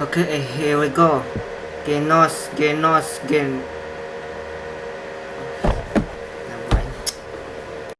Okay, here we go. Genos, Genos, Gen.